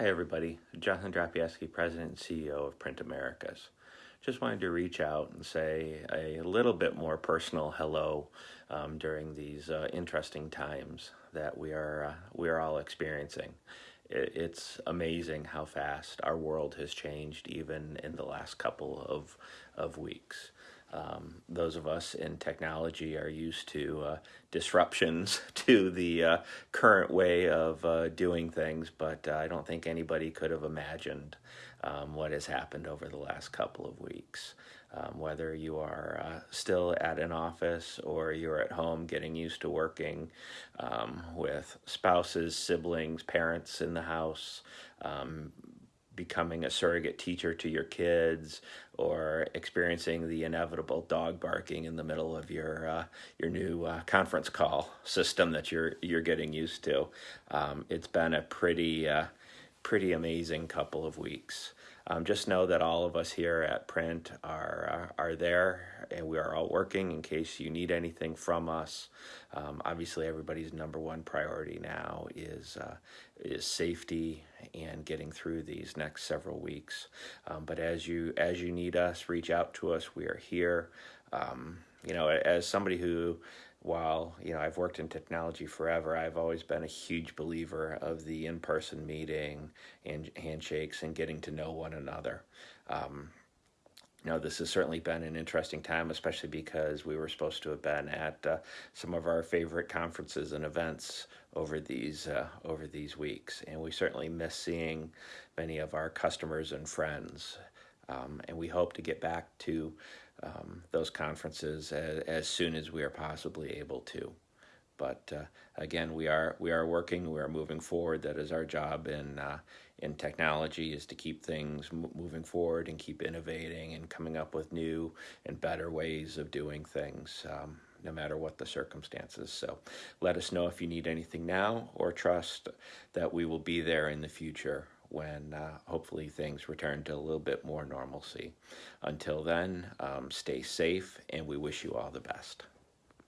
Hi, everybody. Jonathan Drapieski, President and CEO of Print Americas. Just wanted to reach out and say a little bit more personal hello um, during these uh, interesting times that we are uh, we are all experiencing. It's amazing how fast our world has changed, even in the last couple of of weeks. Um, those of us in technology are used to uh, disruptions to the uh, current way of uh, doing things, but uh, I don't think anybody could have imagined um, what has happened over the last couple of weeks. Um, whether you are uh, still at an office or you're at home getting used to working um, with spouses, siblings, parents in the house, um, becoming a surrogate teacher to your kids or experiencing the inevitable dog barking in the middle of your uh, your new uh, conference call system that you're you're getting used to. Um, it's been a pretty uh, pretty amazing couple of weeks. Um, just know that all of us here at Print are uh, are there, and we are all working in case you need anything from us. Um, obviously, everybody's number one priority now is uh, is safety and getting through these next several weeks. Um, but as you as you need us, reach out to us. We are here. Um, you know, as somebody who while you know I've worked in technology forever, I've always been a huge believer of the in-person meeting and handshakes and getting to know one another. Um, you know, this has certainly been an interesting time, especially because we were supposed to have been at uh, some of our favorite conferences and events over these uh, over these weeks, and we certainly miss seeing many of our customers and friends. Um, and we hope to get back to um, those conferences as, as, soon as we are possibly able to. But uh, again, we are we are working. We are moving forward. That is our job in uh, in technology is to keep things moving forward and keep innovating and coming up with new and better ways of doing things. Um, no matter what the circumstances. So let us know if you need anything now or trust that we will be there in the future when uh, hopefully things return to a little bit more normalcy. Until then, um, stay safe and we wish you all the best.